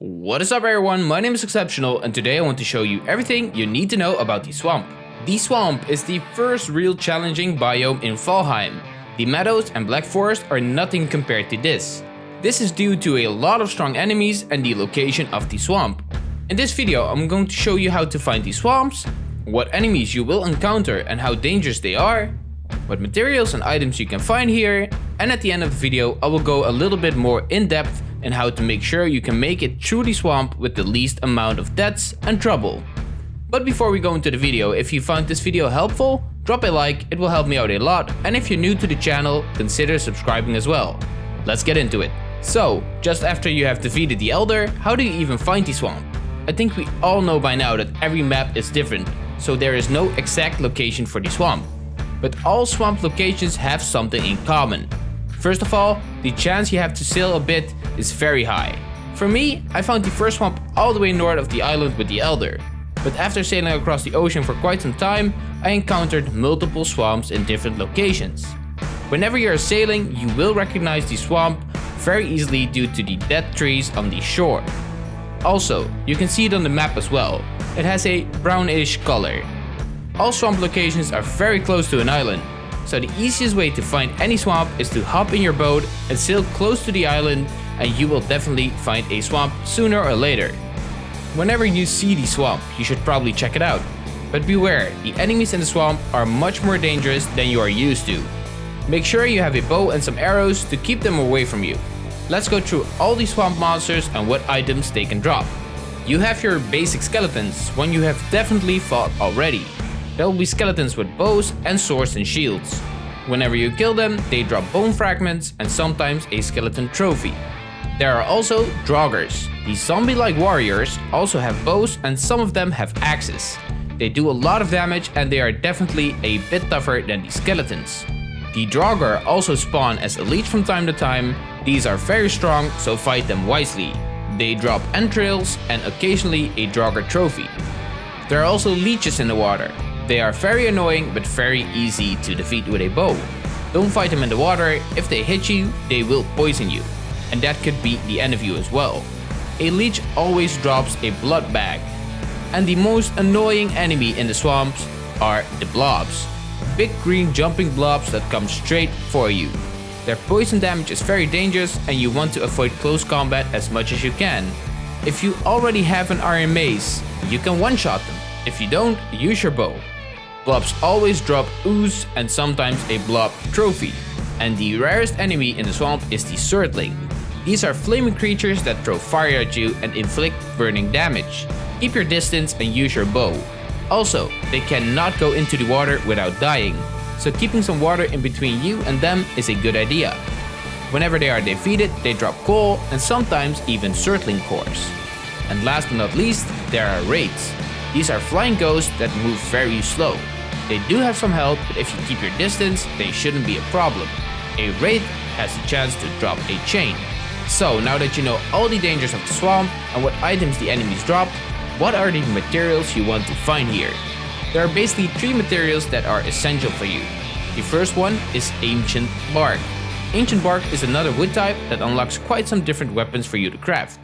What is up everyone, my name is Exceptional and today I want to show you everything you need to know about the swamp. The swamp is the first real challenging biome in Valheim. The meadows and black forest are nothing compared to this. This is due to a lot of strong enemies and the location of the swamp. In this video I'm going to show you how to find the swamps, what enemies you will encounter and how dangerous they are, what materials and items you can find here, and at the end of the video I will go a little bit more in depth and how to make sure you can make it through the swamp with the least amount of deaths and trouble. But before we go into the video, if you found this video helpful, drop a like, it will help me out a lot, and if you're new to the channel, consider subscribing as well. Let's get into it. So, just after you have defeated the Elder, how do you even find the swamp? I think we all know by now that every map is different, so there is no exact location for the swamp. But all swamp locations have something in common. First of all, the chance you have to sail a bit is very high. For me, I found the first swamp all the way north of the island with the Elder. But after sailing across the ocean for quite some time, I encountered multiple swamps in different locations. Whenever you are sailing, you will recognize the swamp very easily due to the dead trees on the shore. Also, you can see it on the map as well. It has a brownish color. All swamp locations are very close to an island, so the easiest way to find any swamp is to hop in your boat and sail close to the island and you will definitely find a swamp sooner or later. Whenever you see the swamp, you should probably check it out. But beware, the enemies in the swamp are much more dangerous than you are used to. Make sure you have a bow and some arrows to keep them away from you. Let's go through all the swamp monsters and what items they can drop. You have your basic skeletons, one you have definitely fought already. There will be skeletons with bows and swords and shields. Whenever you kill them, they drop bone fragments and sometimes a skeleton trophy. There are also Draugrs. These zombie-like warriors also have bows and some of them have axes. They do a lot of damage and they are definitely a bit tougher than the skeletons. The Draugr also spawn as elites from time to time. These are very strong, so fight them wisely. They drop entrails and occasionally a Draugr trophy. There are also leeches in the water. They are very annoying but very easy to defeat with a bow. Don't fight them in the water, if they hit you, they will poison you. And that could be the end of you as well. A leech always drops a blood bag. And the most annoying enemy in the swamps are the blobs. Big green jumping blobs that come straight for you. Their poison damage is very dangerous and you want to avoid close combat as much as you can. If you already have an iron mace, you can one-shot them. If you don't, use your bow. Blobs always drop ooze and sometimes a blob trophy. And the rarest enemy in the swamp is the Surtling. These are flaming creatures that throw fire at you and inflict burning damage. Keep your distance and use your bow. Also, they cannot go into the water without dying, so keeping some water in between you and them is a good idea. Whenever they are defeated, they drop coal and sometimes even Surtling cores. And last but not least, there are wraiths. These are flying ghosts that move very slow. They do have some health, but if you keep your distance, they shouldn't be a problem. A Wraith has a chance to drop a chain. So now that you know all the dangers of the swamp and what items the enemies drop, what are the materials you want to find here? There are basically three materials that are essential for you. The first one is Ancient Bark. Ancient Bark is another wood type that unlocks quite some different weapons for you to craft.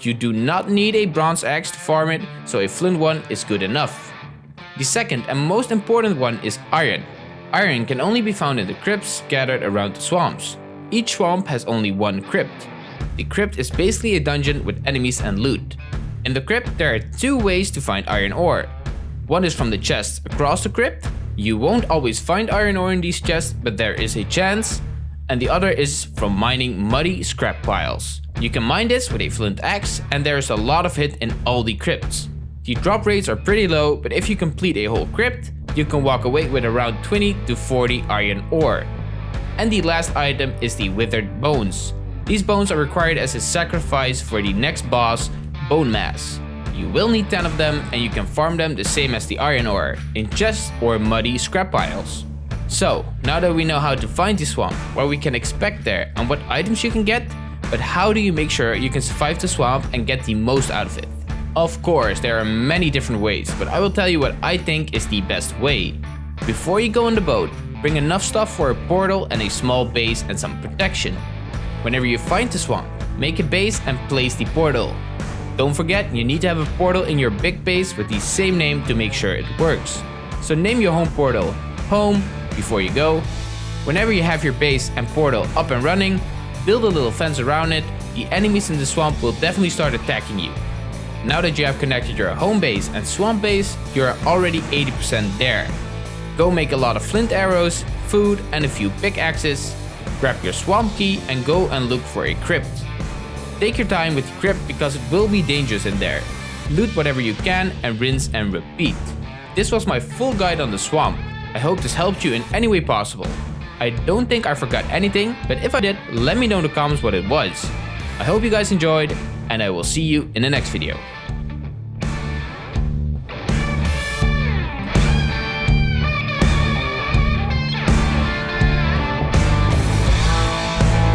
You do not need a bronze axe to farm it, so a flint one is good enough. The second and most important one is iron. Iron can only be found in the crypts scattered around the swamps. Each swamp has only one crypt. The crypt is basically a dungeon with enemies and loot. In the crypt, there are two ways to find iron ore. One is from the chests across the crypt. You won't always find iron ore in these chests, but there is a chance. And the other is from mining muddy scrap piles. You can mine this with a flint axe and there is a lot of it in all the crypts. The drop rates are pretty low, but if you complete a whole crypt, you can walk away with around 20 to 40 iron ore. And the last item is the withered bones. These bones are required as a sacrifice for the next boss, Bonemass. You will need 10 of them and you can farm them the same as the iron ore, in chests or muddy scrap piles. So, now that we know how to find the swamp, what we can expect there and what items you can get, but how do you make sure you can survive the swamp and get the most out of it? Of course, there are many different ways, but I will tell you what I think is the best way. Before you go on the boat, bring enough stuff for a portal and a small base and some protection. Whenever you find the swamp, make a base and place the portal. Don't forget, you need to have a portal in your big base with the same name to make sure it works. So name your home portal home before you go. Whenever you have your base and portal up and running, build a little fence around it, the enemies in the swamp will definitely start attacking you. Now that you have connected your home base and swamp base, you are already 80% there. Go make a lot of flint arrows, food and a few pickaxes, grab your swamp key and go and look for a crypt. Take your time with the crypt because it will be dangerous in there. Loot whatever you can and rinse and repeat. This was my full guide on the swamp. I hope this helped you in any way possible. I don't think I forgot anything, but if I did, let me know in the comments what it was. I hope you guys enjoyed, and I will see you in the next video.